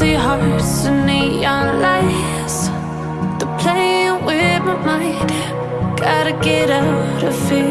empty hearts and neon lights. They're playing with my mind. Gotta get out of here.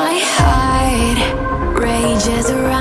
my heart rages around.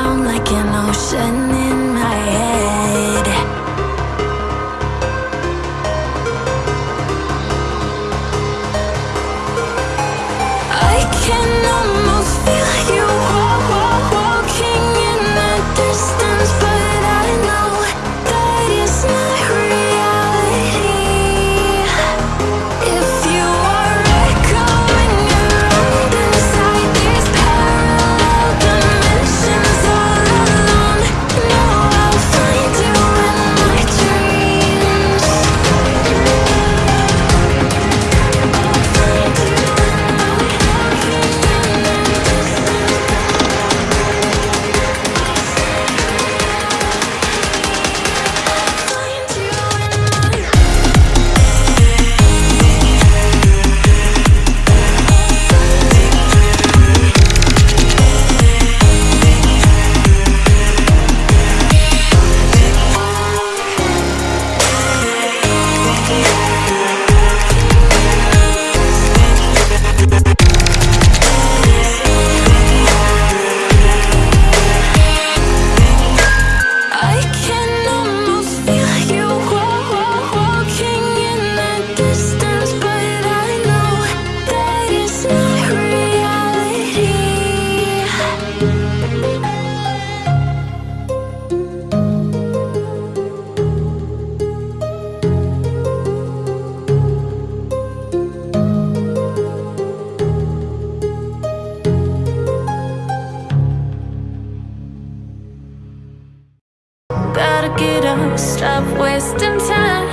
stop wasting time.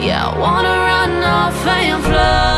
Yeah, I wanna run off and fly.